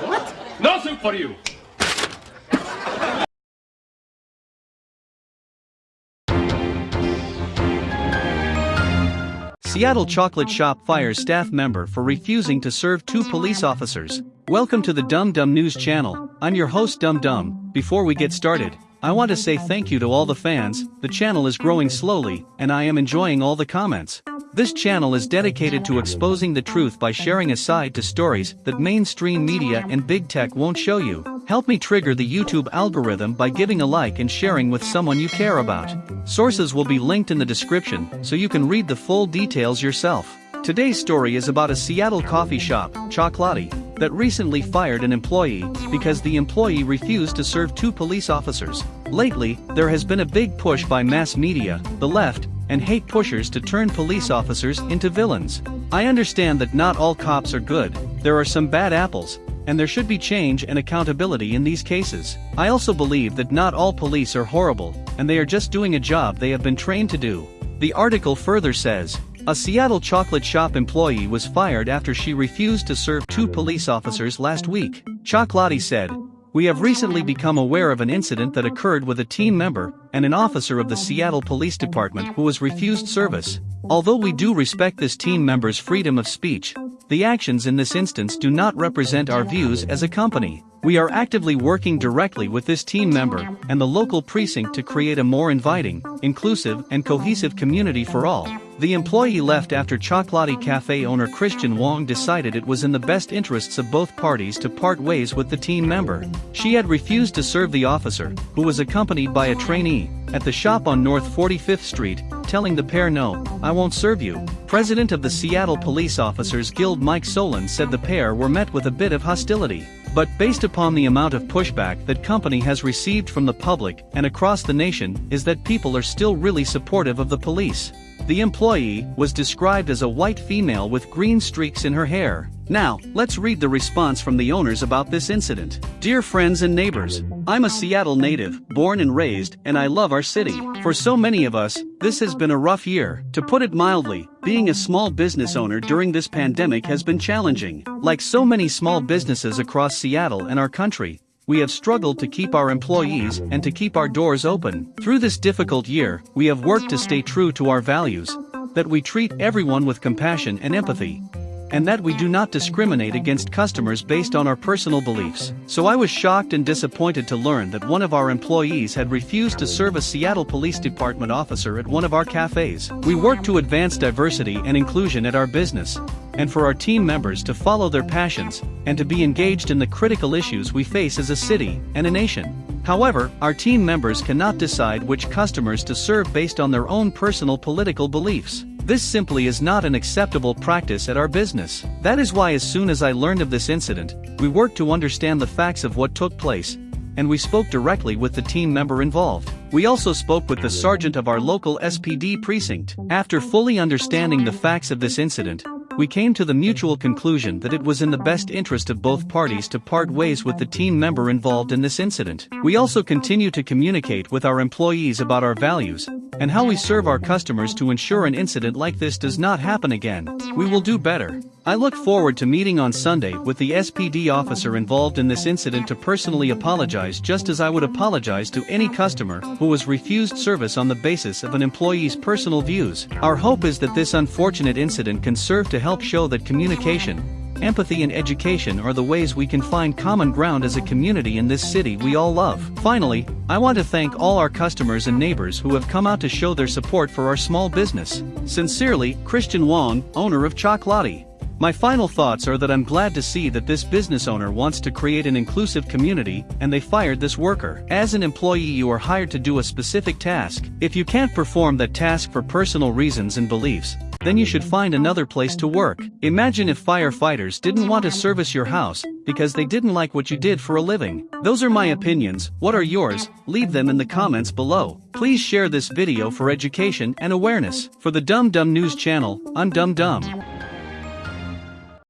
What? No soup for you. Seattle Chocolate Shop fires staff member for refusing to serve two police officers. Welcome to the Dum Dum News channel. I'm your host Dum Dum. Before we get started, I want to say thank you to all the fans. The channel is growing slowly, and I am enjoying all the comments. This channel is dedicated to exposing the truth by sharing a side to stories that mainstream media and big tech won't show you. Help me trigger the YouTube algorithm by giving a like and sharing with someone you care about. Sources will be linked in the description so you can read the full details yourself. Today's story is about a Seattle coffee shop, Chocolati, that recently fired an employee because the employee refused to serve two police officers. Lately, there has been a big push by mass media, the left, and hate pushers to turn police officers into villains. I understand that not all cops are good, there are some bad apples, and there should be change and accountability in these cases. I also believe that not all police are horrible, and they are just doing a job they have been trained to do. The article further says, a Seattle chocolate shop employee was fired after she refused to serve two police officers last week. Chocolati said, we have recently become aware of an incident that occurred with a team member and an officer of the Seattle Police Department who was refused service. Although we do respect this team member's freedom of speech, the actions in this instance do not represent our views as a company. We are actively working directly with this team member and the local precinct to create a more inviting, inclusive, and cohesive community for all. The employee left after Chocolati Cafe owner Christian Wong decided it was in the best interests of both parties to part ways with the team member. She had refused to serve the officer, who was accompanied by a trainee, at the shop on North 45th Street, telling the pair no, I won't serve you. President of the Seattle Police Officers Guild Mike Solan said the pair were met with a bit of hostility. But based upon the amount of pushback that company has received from the public and across the nation is that people are still really supportive of the police. The employee was described as a white female with green streaks in her hair. Now, let's read the response from the owners about this incident. Dear friends and neighbors, I'm a Seattle native, born and raised, and I love our city. For so many of us, this has been a rough year. To put it mildly, being a small business owner during this pandemic has been challenging. Like so many small businesses across Seattle and our country, we have struggled to keep our employees and to keep our doors open. Through this difficult year, we have worked to stay true to our values, that we treat everyone with compassion and empathy, and that we do not discriminate against customers based on our personal beliefs. So I was shocked and disappointed to learn that one of our employees had refused to serve a Seattle Police Department officer at one of our cafes. We work to advance diversity and inclusion at our business, and for our team members to follow their passions, and to be engaged in the critical issues we face as a city and a nation. However, our team members cannot decide which customers to serve based on their own personal political beliefs. This simply is not an acceptable practice at our business. That is why as soon as I learned of this incident, we worked to understand the facts of what took place, and we spoke directly with the team member involved. We also spoke with the sergeant of our local SPD precinct. After fully understanding the facts of this incident, we came to the mutual conclusion that it was in the best interest of both parties to part ways with the team member involved in this incident. We also continue to communicate with our employees about our values and how we serve our customers to ensure an incident like this does not happen again. We will do better. I look forward to meeting on Sunday with the SPD officer involved in this incident to personally apologize just as I would apologize to any customer who was refused service on the basis of an employee's personal views. Our hope is that this unfortunate incident can serve to help show that communication, empathy and education are the ways we can find common ground as a community in this city we all love. Finally, I want to thank all our customers and neighbors who have come out to show their support for our small business. Sincerely, Christian Wong, owner of Chocolati. My final thoughts are that I'm glad to see that this business owner wants to create an inclusive community and they fired this worker. As an employee you are hired to do a specific task. If you can't perform that task for personal reasons and beliefs, then you should find another place to work. Imagine if firefighters didn't want to service your house because they didn't like what you did for a living. Those are my opinions, what are yours? Leave them in the comments below. Please share this video for education and awareness. For the Dum Dum News channel, I'm Dum Dum.